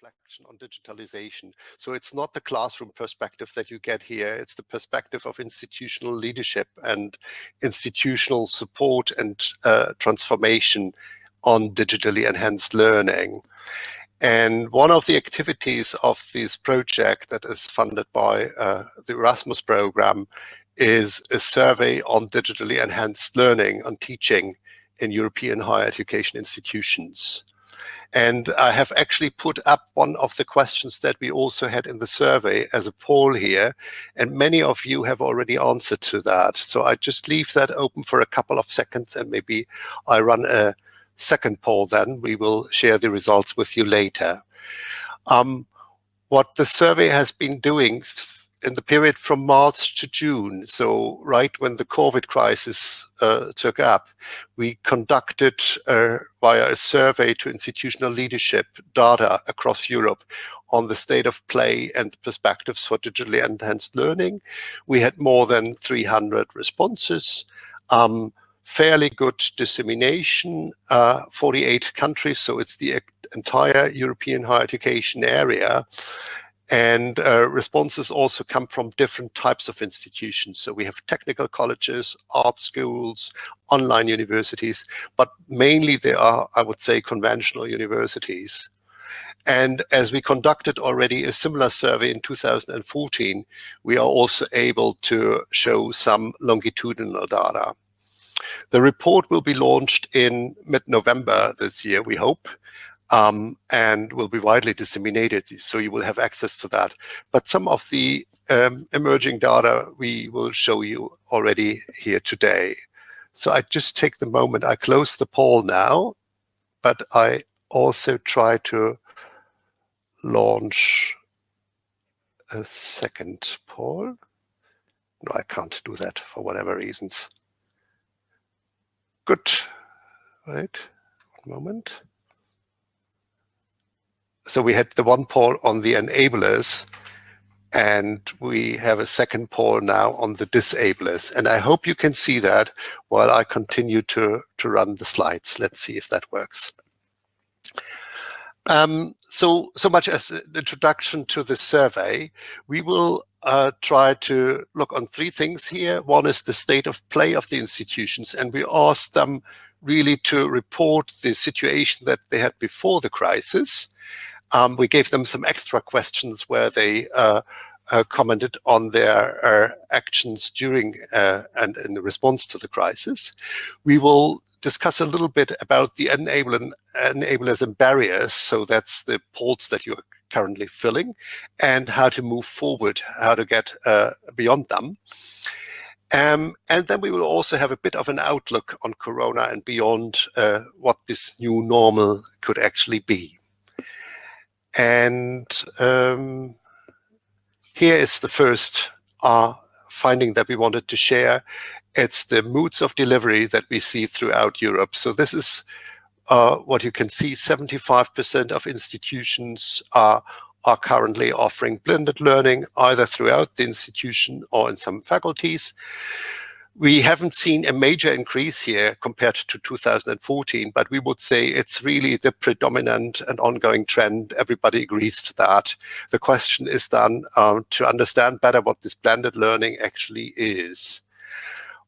reflection on digitalization. So it's not the classroom perspective that you get here, it's the perspective of institutional leadership and institutional support and uh, transformation on digitally enhanced learning. And one of the activities of this project that is funded by uh, the Erasmus program is a survey on digitally enhanced learning on teaching in European higher education institutions. And I have actually put up one of the questions that we also had in the survey as a poll here, and many of you have already answered to that. So I just leave that open for a couple of seconds and maybe I run a second poll then. We will share the results with you later. Um, what the survey has been doing in the period from March to June, so right when the COVID crisis uh, took up, we conducted uh, via a survey to institutional leadership data across Europe on the state of play and perspectives for digitally enhanced learning. We had more than 300 responses. Um, fairly good dissemination, uh, 48 countries, so it's the entire European higher education area. And uh, responses also come from different types of institutions. So we have technical colleges, art schools, online universities, but mainly they are, I would say, conventional universities. And as we conducted already a similar survey in 2014, we are also able to show some longitudinal data. The report will be launched in mid-November this year, we hope, um, and will be widely disseminated, so you will have access to that. But some of the um, emerging data we will show you already here today. So I just take the moment, I close the poll now, but I also try to launch a second poll. No, I can't do that for whatever reasons. Good. Wait, one moment. So we had the one poll on the enablers, and we have a second poll now on the disablers. And I hope you can see that while I continue to, to run the slides. Let's see if that works. Um, so, so much as an introduction to the survey, we will uh, try to look on three things here. One is the state of play of the institutions, and we asked them really to report the situation that they had before the crisis. Um, we gave them some extra questions where they uh, uh, commented on their uh, actions during uh, and in response to the crisis. We will discuss a little bit about the enablers and barriers. So that's the polls that you're currently filling and how to move forward, how to get uh, beyond them. Um, and then we will also have a bit of an outlook on Corona and beyond uh, what this new normal could actually be. And um, here is the first uh, finding that we wanted to share. It's the modes of delivery that we see throughout Europe. So this is uh, what you can see, 75% of institutions are, are currently offering blended learning either throughout the institution or in some faculties. We haven't seen a major increase here compared to 2014, but we would say it's really the predominant and ongoing trend. Everybody agrees to that. The question is then um, to understand better what this blended learning actually is.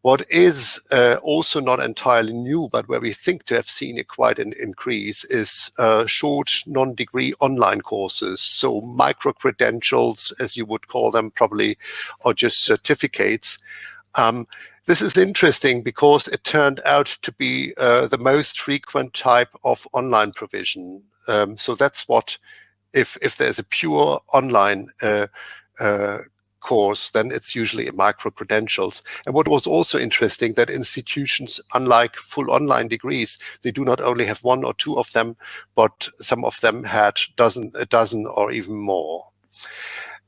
What is uh, also not entirely new, but where we think to have seen a quite an increase is uh, short non-degree online courses. So micro-credentials, as you would call them probably, or just certificates. Um, this is interesting because it turned out to be uh, the most frequent type of online provision. Um, so that's what, if, if there's a pure online uh, uh, course, then it's usually micro-credentials. And what was also interesting that institutions, unlike full online degrees, they do not only have one or two of them, but some of them had dozen, a dozen or even more.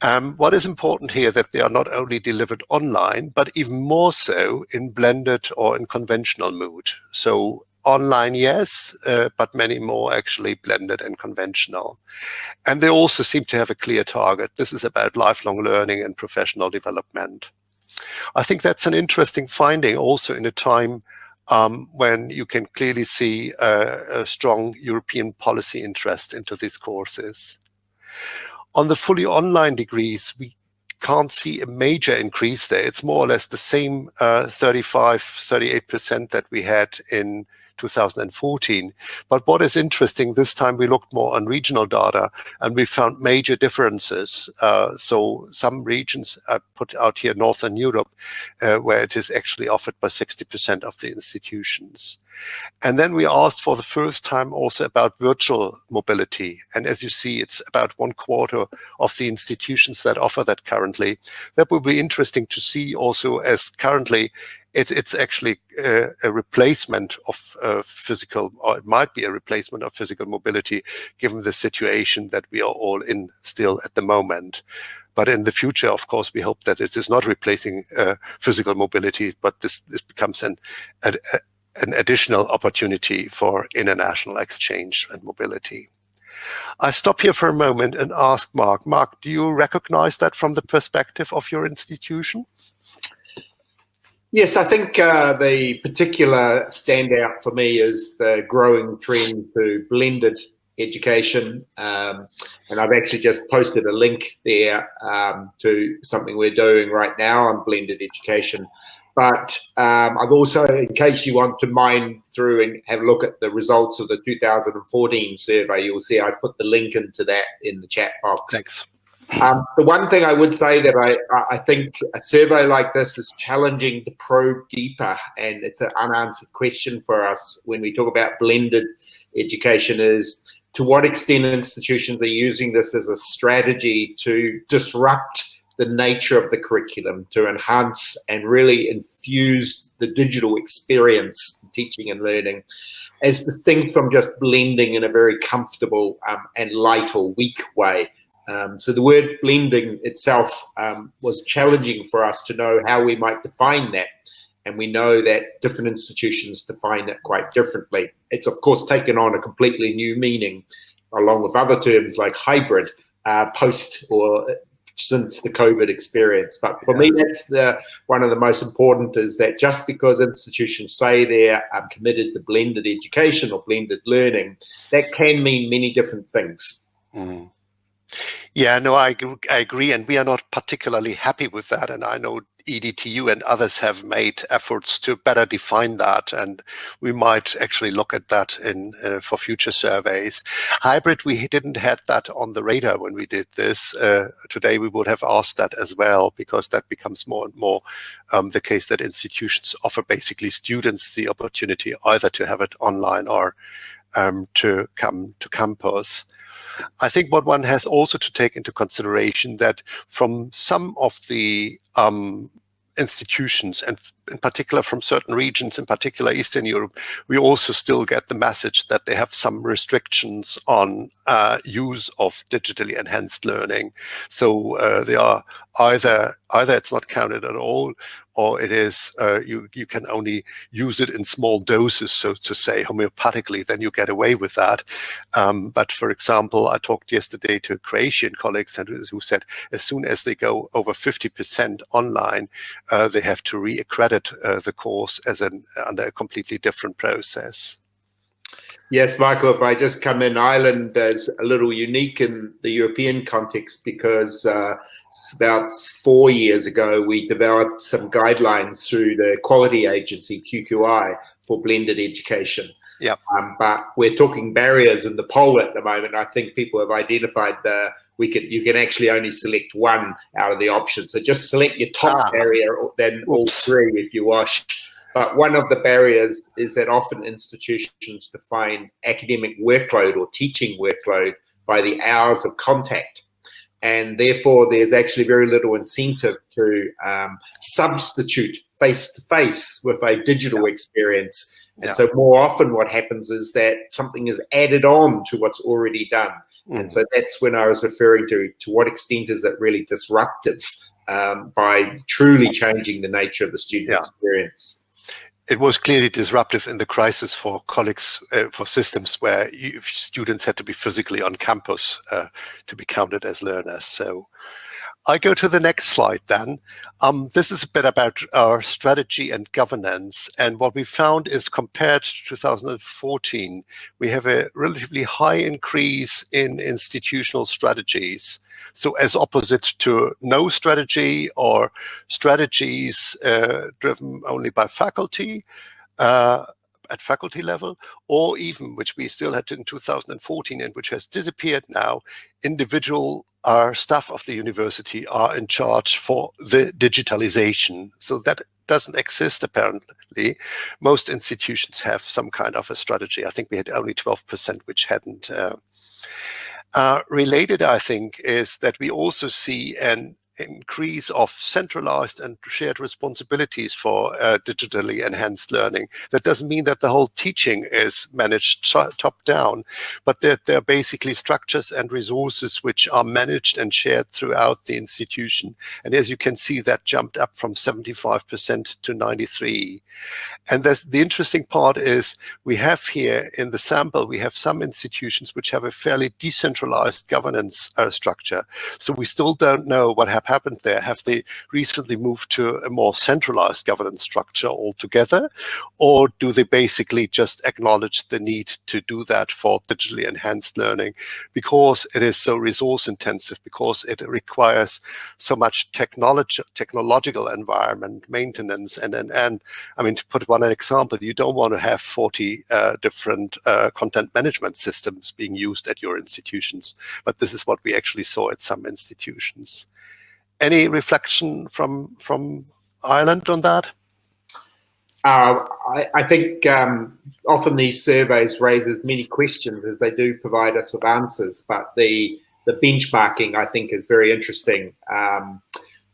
Um, what is important here that they are not only delivered online, but even more so in blended or in conventional mood. So online, yes, uh, but many more actually blended and conventional. And they also seem to have a clear target. This is about lifelong learning and professional development. I think that's an interesting finding also in a time um, when you can clearly see a strong European policy interest into these courses. On the fully online degrees, we can't see a major increase there. It's more or less the same uh, 35, 38% that we had in 2014. But what is interesting, this time we looked more on regional data and we found major differences. Uh, so some regions are put out here, Northern Europe, uh, where it is actually offered by 60% of the institutions. And then we asked for the first time also about virtual mobility. And as you see, it's about one quarter of the institutions that offer that currently. That will be interesting to see also as currently it, it's actually a, a replacement of uh, physical, or it might be a replacement of physical mobility, given the situation that we are all in still at the moment. But in the future, of course, we hope that it is not replacing uh, physical mobility, but this, this becomes an, a, an additional opportunity for international exchange and mobility. I stop here for a moment and ask Mark. Mark, do you recognize that from the perspective of your institution? Yes, I think uh, the particular standout for me is the growing trend to blended education. Um, and I've actually just posted a link there um, to something we're doing right now on blended education. But um, I've also, in case you want to mine through and have a look at the results of the 2014 survey, you'll see I put the link into that in the chat box. Thanks. Um, the one thing I would say that I, I think a survey like this is challenging to probe deeper, and it's an unanswered question for us when we talk about blended education is to what extent institutions are using this as a strategy to disrupt the nature of the curriculum, to enhance and really infuse the digital experience, teaching and learning, as distinct from just blending in a very comfortable um, and light or weak way. Um, so the word blending itself um, was challenging for us to know how we might define that. And we know that different institutions define it quite differently. It's of course taken on a completely new meaning along with other terms like hybrid uh, post or since the COVID experience. But for yeah. me, that's the one of the most important is that just because institutions say they're um, committed to blended education or blended learning, that can mean many different things. Mm. Yeah, no, I, I agree. And we are not particularly happy with that. And I know EADTU and others have made efforts to better define that. And we might actually look at that in uh, for future surveys. Hybrid, we didn't have that on the radar when we did this. Uh, today, we would have asked that as well, because that becomes more and more um, the case that institutions offer basically students the opportunity either to have it online or um, to come to campus. I think what one has also to take into consideration that from some of the um, institutions and in particular from certain regions, in particular Eastern Europe, we also still get the message that they have some restrictions on uh, use of digitally enhanced learning. So uh, they are either either it's not counted at all, or it is uh, you you can only use it in small doses, so to say, homeopathically. Then you get away with that. Um, but for example, I talked yesterday to Croatian colleagues and who said as soon as they go over 50% online, uh, they have to re-accredit uh, the course as an under a completely different process. Yes, Michael, if I just come in, Ireland is a little unique in the European context because uh, about four years ago, we developed some guidelines through the quality agency, QQI, for blended education. Yeah. Um, but we're talking barriers in the poll at the moment. I think people have identified the we can you can actually only select one out of the options. So just select your top ah. barrier, then all three if you wish. But one of the barriers is that often institutions define academic workload or teaching workload by the hours of contact. And therefore, there's actually very little incentive to um, substitute face-to-face -face with a digital yeah. experience. And yeah. so more often what happens is that something is added on to what's already done. Mm. And so that's when I was referring to, to what extent is that really disruptive um, by truly changing the nature of the student yeah. experience it was clearly disruptive in the crisis for colleagues, uh, for systems where you, students had to be physically on campus uh, to be counted as learners. So I go to the next slide then. Um, this is a bit about our strategy and governance. And what we found is compared to 2014, we have a relatively high increase in institutional strategies. So as opposite to no strategy or strategies uh, driven only by faculty, uh, at faculty level, or even, which we still had in 2014 and which has disappeared now, individual our staff of the university are in charge for the digitalization. So that doesn't exist apparently. Most institutions have some kind of a strategy. I think we had only 12% which hadn't. Uh, uh, related, I think, is that we also see an increase of centralized and shared responsibilities for uh, digitally enhanced learning. That doesn't mean that the whole teaching is managed top down, but that there are basically structures and resources which are managed and shared throughout the institution. And as you can see, that jumped up from 75% to 93. And the interesting part is we have here in the sample, we have some institutions which have a fairly decentralized governance uh, structure. So we still don't know what happens have happened there? Have they recently moved to a more centralized governance structure altogether? Or do they basically just acknowledge the need to do that for digitally enhanced learning because it is so resource intensive, because it requires so much technology, technological environment, maintenance, and, and, and I mean, to put one example, you don't want to have 40 uh, different uh, content management systems being used at your institutions, but this is what we actually saw at some institutions. Any reflection from from Ireland on that? Uh, I, I, think um, often these surveys raise as many questions as they do provide us with answers, but the the benchmarking I think is very interesting. Um,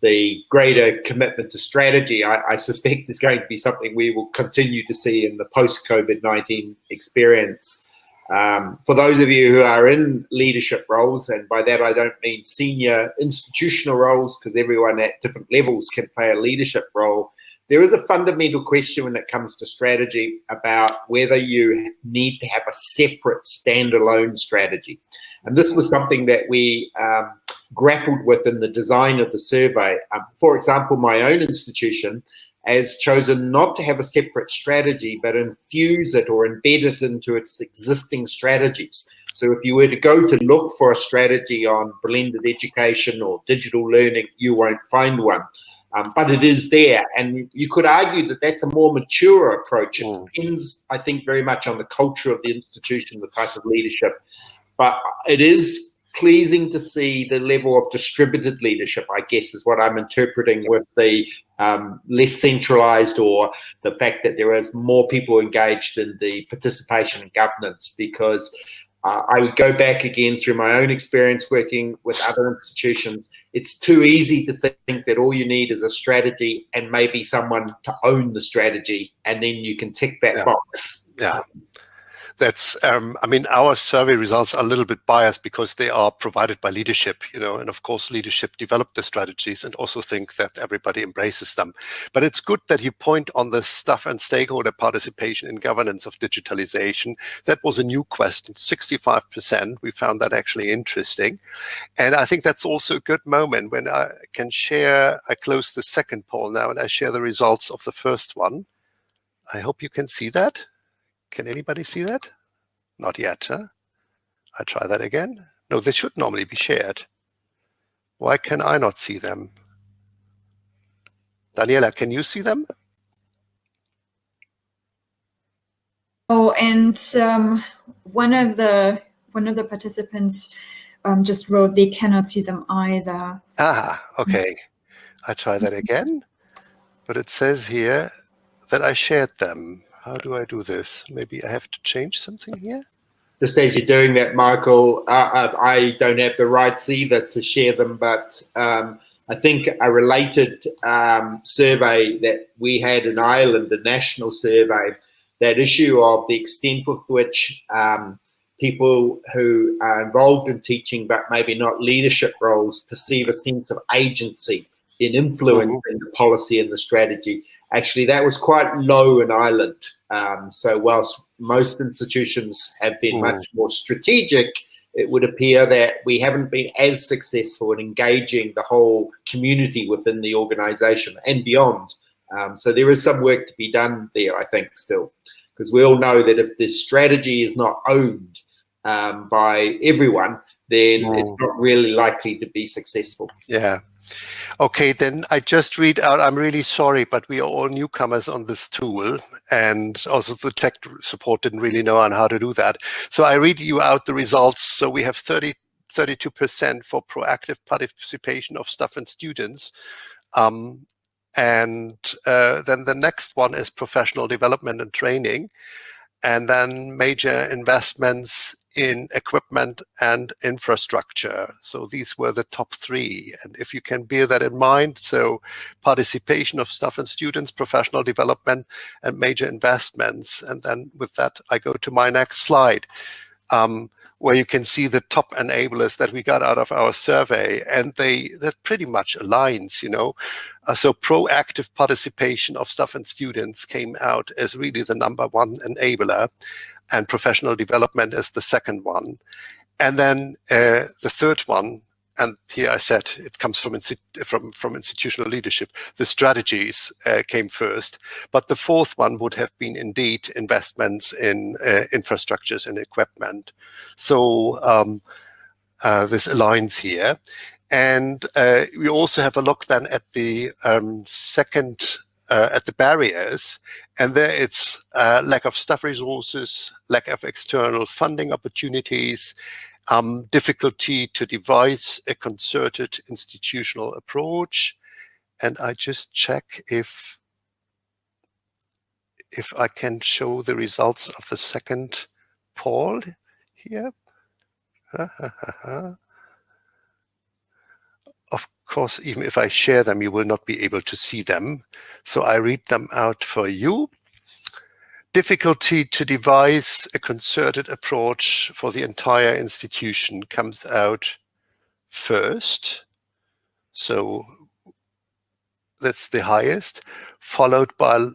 the greater commitment to strategy, I, I, suspect, is going to be something we will continue to see in the post COVID 19 experience. Um, for those of you who are in leadership roles, and by that I don't mean senior institutional roles, because everyone at different levels can play a leadership role, there is a fundamental question when it comes to strategy about whether you need to have a separate standalone strategy. And this was something that we um, grappled with in the design of the survey. Um, for example, my own institution has chosen not to have a separate strategy, but infuse it or embed it into its existing strategies. So if you were to go to look for a strategy on blended education or digital learning, you won't find one. Um, but it is there. And you could argue that that's a more mature approach. It mm. depends, I think, very much on the culture of the institution, the type of leadership. But it is pleasing to see the level of distributed leadership, I guess, is what I'm interpreting with the um, less centralized or the fact that there is more people engaged in the participation and governance because uh, I would go back again through my own experience working with other institutions. It's too easy to think that all you need is a strategy and maybe someone to own the strategy, and then you can tick that yeah. box. Yeah that's um, i mean our survey results are a little bit biased because they are provided by leadership you know and of course leadership develop the strategies and also think that everybody embraces them. But it's good that you point on the stuff and stakeholder participation in governance of digitalization. That was a new question 65 percent we found that actually interesting. And i think that's also a good moment when i can share i close the second poll now and i share the results of the first one. I hope you can see that can anybody see that? Not yet, huh? I try that again. No, they should normally be shared. Why can I not see them? Daniela, can you see them? Oh, and um, one of the one of the participants um, just wrote they cannot see them either. Ah, okay. I try that again, but it says here that I shared them. How do I do this? Maybe I have to change something here? The stage you're doing that, Michael, uh, uh, I don't have the rights either to share them, but um, I think a related um, survey that we had in Ireland, a national survey, that issue of the extent with which um, people who are involved in teaching but maybe not leadership roles perceive a sense of agency in influencing mm -hmm. the policy and the strategy actually that was quite low in Ireland. Um, so whilst most institutions have been mm. much more strategic it would appear that we haven't been as successful in engaging the whole community within the organization and beyond. Um, so there is some work to be done there, I think, still, because we all know that if the strategy is not owned um, by everyone, then it's not really likely to be successful. Yeah. Okay, then I just read out, I'm really sorry, but we are all newcomers on this tool and also the tech support didn't really know on how to do that. So I read you out the results. So we have 30, 32% for proactive participation of staff and students. Um, and uh, then the next one is professional development and training. And then major investments in equipment and infrastructure. So these were the top three. And if you can bear that in mind, so participation of staff and students, professional development, and major investments. And then with that, I go to my next slide. Um, where you can see the top enablers that we got out of our survey and they that pretty much aligns you know uh, so proactive participation of staff and students came out as really the number one enabler and professional development is the second one. And then uh, the third one, and here I said it comes from from from institutional leadership. The strategies uh, came first, but the fourth one would have been indeed investments in uh, infrastructures and equipment. So um, uh, this aligns here, and uh, we also have a look then at the um, second uh, at the barriers. And there it's uh, lack of staff resources, lack of external funding opportunities, um, difficulty to devise a concerted institutional approach. And I just check if if I can show the results of the second poll here course, even if I share them, you will not be able to see them. So I read them out for you. Difficulty to devise a concerted approach for the entire institution comes out first. So that's the highest, followed by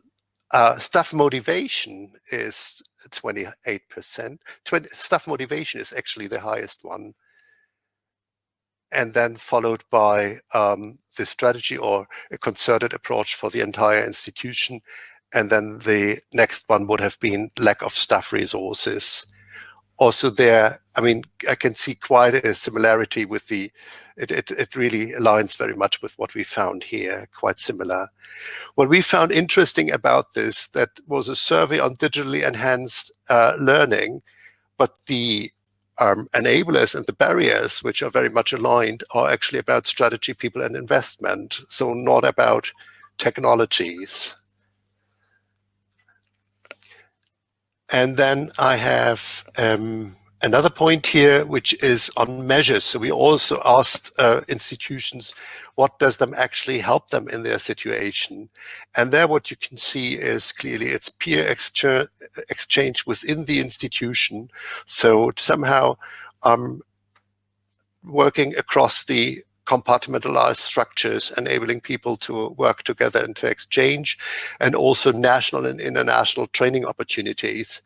uh, staff motivation is 28%. 20, staff motivation is actually the highest one and then followed by um, the strategy or a concerted approach for the entire institution. And then the next one would have been lack of staff resources. Also there, I mean, I can see quite a similarity with the, it, it, it really aligns very much with what we found here, quite similar. What we found interesting about this, that was a survey on digitally enhanced uh, learning, but the um, enablers and the barriers, which are very much aligned, are actually about strategy, people, and investment. So not about technologies. And then I have um, another point here, which is on measures. So we also asked uh, institutions what does them actually help them in their situation. And there what you can see is clearly it's peer exchange within the institution. So somehow um, working across the compartmentalized structures, enabling people to work together and to exchange, and also national and international training opportunities.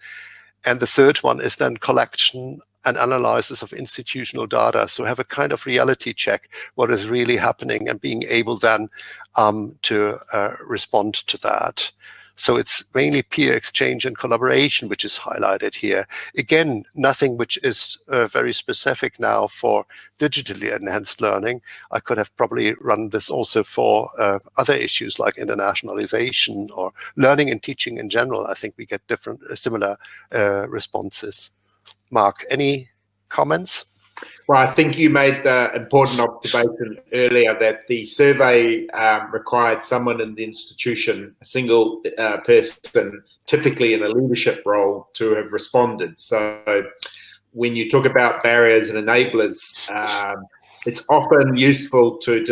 And the third one is then collection and analysis of institutional data. So have a kind of reality check, what is really happening and being able then um, to uh, respond to that. So it's mainly peer exchange and collaboration, which is highlighted here. Again, nothing which is uh, very specific now for digitally enhanced learning. I could have probably run this also for uh, other issues like internationalization or learning and teaching in general. I think we get different, uh, similar uh, responses. Mark, any comments? Well, I think you made the important observation earlier that the survey um, required someone in the institution, a single uh, person, typically in a leadership role, to have responded. So when you talk about barriers and enablers, um, it's often useful to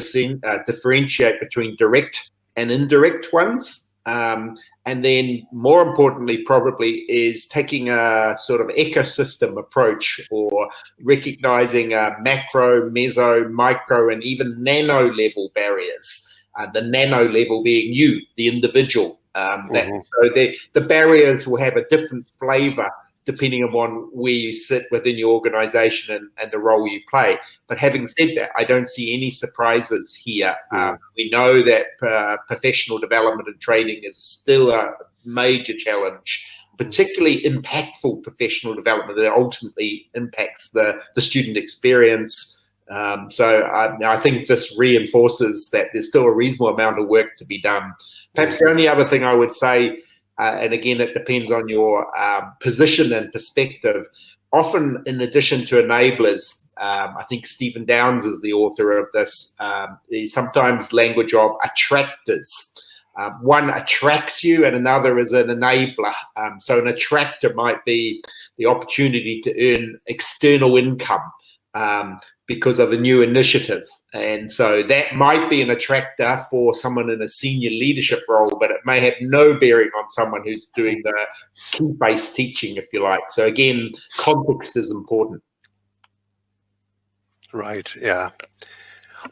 uh, differentiate between direct and indirect ones. Um, and then more importantly, probably is taking a sort of ecosystem approach or recognizing a macro, meso, micro, and even nano level barriers. Uh, the nano level being you, the individual. Um, that, mm -hmm. So the, the barriers will have a different flavor depending upon where you sit within your organization and, and the role you play. But having said that, I don't see any surprises here. Um, we know that uh, professional development and training is still a major challenge particularly impactful professional development that ultimately impacts the, the student experience. Um, so I, I, think this reinforces that there's still a reasonable amount of work to be done. Perhaps the only other thing I would say, uh, and again, it depends on your um, position and perspective. Often, in addition to enablers, um, I think Stephen Downes is the author of this. Um, sometimes language of attractors. Um, one attracts you and another is an enabler. Um, so an attractor might be the opportunity to earn external income um, because of a new initiative. And so that might be an attractor for someone in a senior leadership role, but it may have no bearing on someone who's doing the key-based teaching, if you like. So again, context is important. Right, yeah.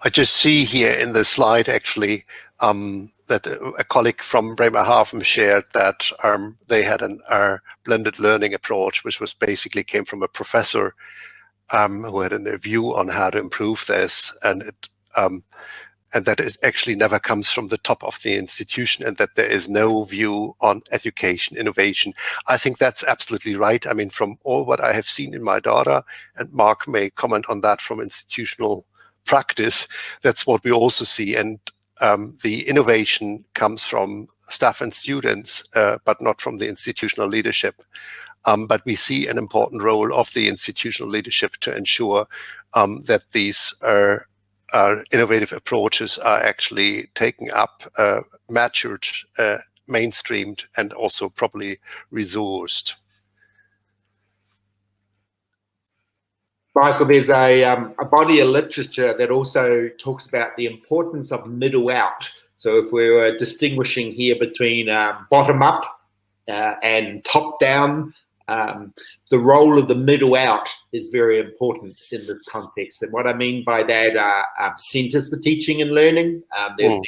I just see here in the slide actually um, that a colleague from Bremerhaven shared that um, they had an uh, blended learning approach, which was basically came from a professor um, who had a view on how to improve this, and it, um, and that it actually never comes from the top of the institution, and that there is no view on education innovation. I think that's absolutely right. I mean, from all what I have seen in my daughter, and Mark may comment on that from institutional practice, that's what we also see. And um, the innovation comes from staff and students, uh, but not from the institutional leadership. Um, but we see an important role of the institutional leadership to ensure um, that these are, innovative approaches are actually taken up, uh, matured, uh, mainstreamed, and also properly resourced. Michael, there's a, um, a body of literature that also talks about the importance of middle out. So if we were distinguishing here between um, bottom up uh, and top down, um, the role of the middle out is very important in this context. And what I mean by that are um, centers for teaching and learning. Um, there's mm.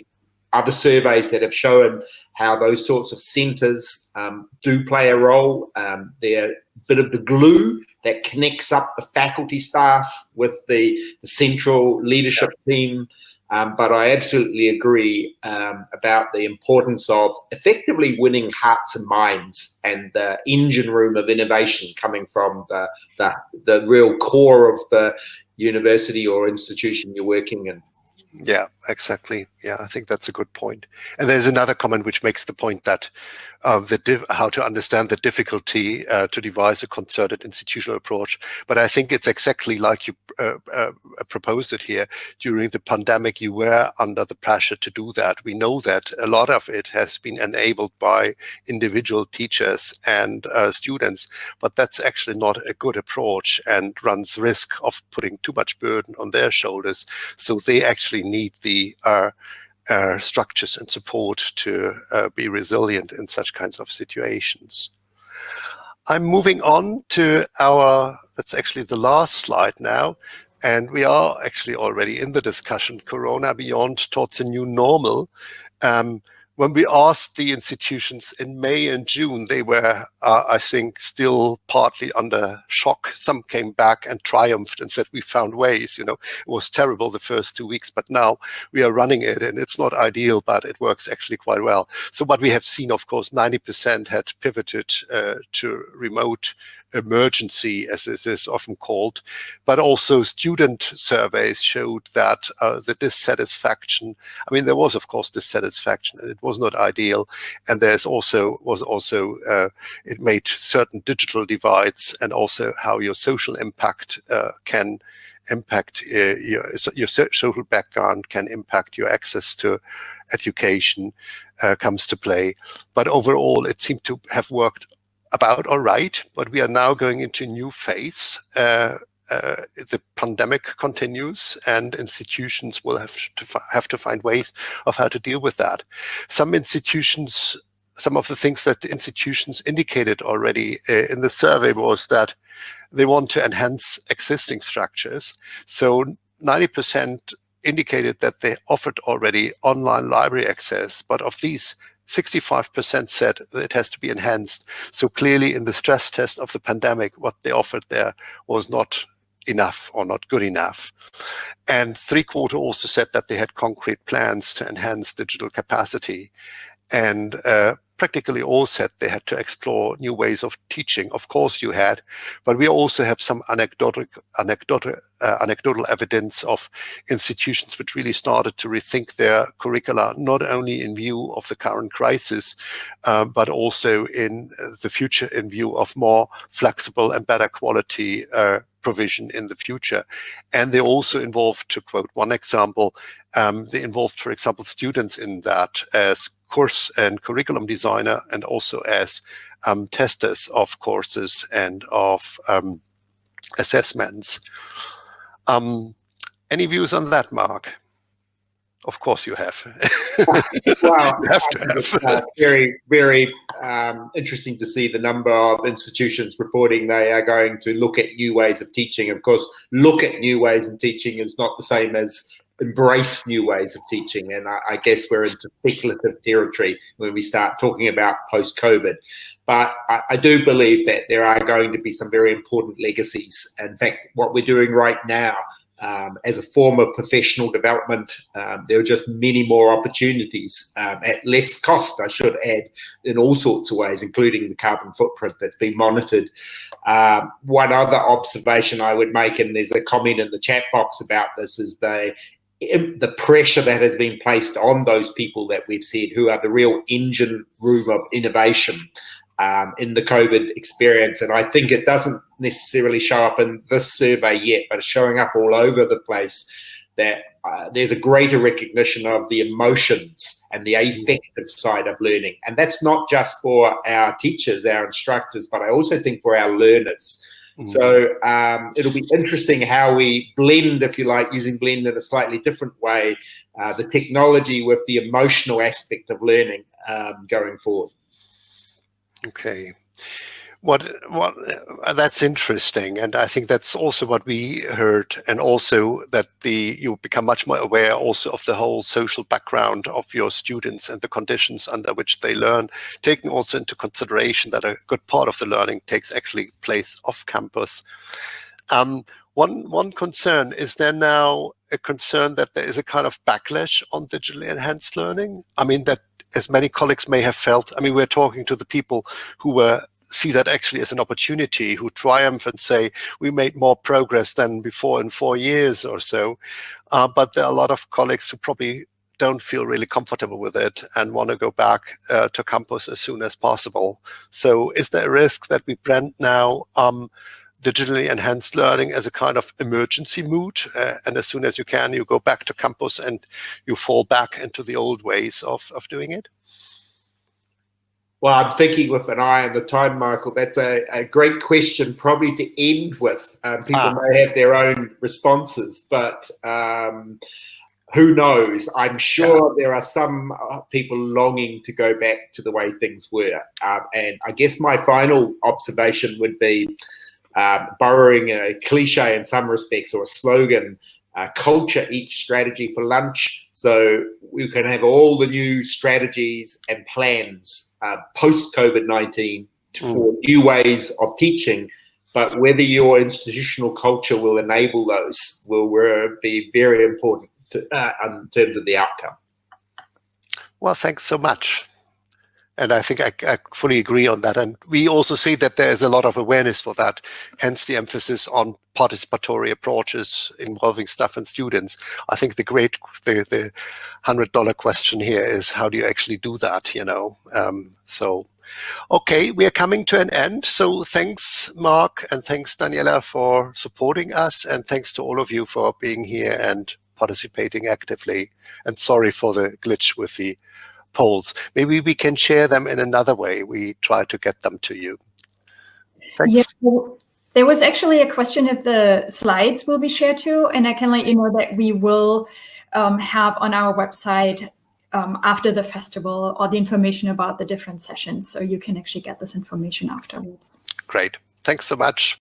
other surveys that have shown how those sorts of centers um, do play a role. Um, they're a bit of the glue that connects up the faculty staff with the, the central leadership team. Um, but I absolutely agree um, about the importance of effectively winning hearts and minds and the engine room of innovation coming from the, the, the real core of the university or institution you're working in. Yeah, exactly. Yeah, I think that's a good point. And there's another comment which makes the point that uh, the how to understand the difficulty uh, to devise a concerted institutional approach. But I think it's exactly like you uh, uh, proposed it here. During the pandemic, you were under the pressure to do that. We know that a lot of it has been enabled by individual teachers and uh, students, but that's actually not a good approach and runs risk of putting too much burden on their shoulders. So they actually need the structures and support to uh, be resilient in such kinds of situations. I'm moving on to our, that's actually the last slide now, and we are actually already in the discussion, Corona Beyond towards a new normal. Um, when we asked the institutions in May and June, they were, uh, I think, still partly under shock. Some came back and triumphed and said, we found ways, you know, it was terrible the first two weeks, but now we are running it and it's not ideal, but it works actually quite well. So what we have seen, of course, 90% had pivoted uh, to remote emergency, as it is often called. But also student surveys showed that uh, the dissatisfaction, I mean, there was, of course, dissatisfaction, and it was not ideal. And there's also, was also, uh, it made certain digital divides and also how your social impact uh, can impact uh, your, your social background can impact your access to education uh, comes to play. But overall, it seemed to have worked about all right, but we are now going into a new phase. Uh, uh, the pandemic continues and institutions will have to have to find ways of how to deal with that. Some institutions, some of the things that the institutions indicated already uh, in the survey was that they want to enhance existing structures. So 90% indicated that they offered already online library access, but of these 65% said that it has to be enhanced. So clearly in the stress test of the pandemic, what they offered there was not enough or not good enough. And three quarter also said that they had concrete plans to enhance digital capacity. And uh, practically all said they had to explore new ways of teaching. Of course you had, but we also have some anecdotal, anecdotal, uh, anecdotal evidence of institutions which really started to rethink their curricula, not only in view of the current crisis, um, but also in the future in view of more flexible and better quality uh, provision in the future. And they also involved, to quote one example, um, they involved, for example, students in that as course and curriculum designer and also as um, testers of courses and of um, assessments. Um, any views on that, Mark? Of course you have. wow. you have to have. Uh, very, very um, interesting to see the number of institutions reporting they are going to look at new ways of teaching. Of course, look at new ways of teaching is not the same as embrace new ways of teaching. And I, I, guess we're into speculative territory when we start talking about post-COVID. But I, I, do believe that there are going to be some very important legacies. In fact, what we're doing right now um, as a form of professional development, um, there are just many more opportunities um, at less cost, I should add, in all sorts of ways, including the carbon footprint that's been monitored. Um, one other observation I would make, and there's a comment in the chat box about this, is the the pressure that has been placed on those people that we've said who are the real engine room of innovation um, in the COVID experience. And I think it doesn't necessarily show up in this survey yet, but it's showing up all over the place that uh, there's a greater recognition of the emotions and the affective side of learning. And that's not just for our teachers, our instructors, but I also think for our learners. So um, it'll be interesting how we blend, if you like, using blend in a slightly different way, uh, the technology with the emotional aspect of learning um, going forward. Okay. What what uh, that's interesting, and I think that's also what we heard, and also that the you become much more aware also of the whole social background of your students and the conditions under which they learn, taking also into consideration that a good part of the learning takes actually place off campus. Um, one one concern is there now a concern that there is a kind of backlash on digitally enhanced learning. I mean that as many colleagues may have felt. I mean, we're talking to the people who were see that actually as an opportunity, who triumph and say, we made more progress than before in four years or so. Uh, but there are a lot of colleagues who probably don't feel really comfortable with it and want to go back uh, to campus as soon as possible. So is there a risk that we brand now um, digitally enhanced learning as a kind of emergency mood. Uh, and as soon as you can, you go back to campus and you fall back into the old ways of, of doing it? Well, I'm thinking with an eye on the time, Michael. That's a, a great question, probably to end with. Um, people ah. may have their own responses, but um, who knows? I'm sure yeah. there are some uh, people longing to go back to the way things were. Um, and I guess my final observation would be um, borrowing a cliche in some respects or a slogan, uh, culture eats strategy for lunch. So we can have all the new strategies and plans uh, post COVID-19 mm. for new ways of teaching, but whether your institutional culture will enable those will be very important to, uh, in terms of the outcome. Well, thanks so much. And I think I, I, fully agree on that. And we also see that there is a lot of awareness for that, hence the emphasis on participatory approaches involving staff and students. I think the great, the, the $100 question here is how do you actually do that, you know? Um, so, okay, we are coming to an end. So thanks, Mark, and thanks, Daniela, for supporting us. And thanks to all of you for being here and participating actively. And sorry for the glitch with the polls. Maybe we can share them in another way. We try to get them to you. Thanks. Yeah, well, there was actually a question if the slides will be shared too, and I can let you know that we will um, have on our website um, after the festival all the information about the different sessions, so you can actually get this information afterwards. Great. Thanks so much.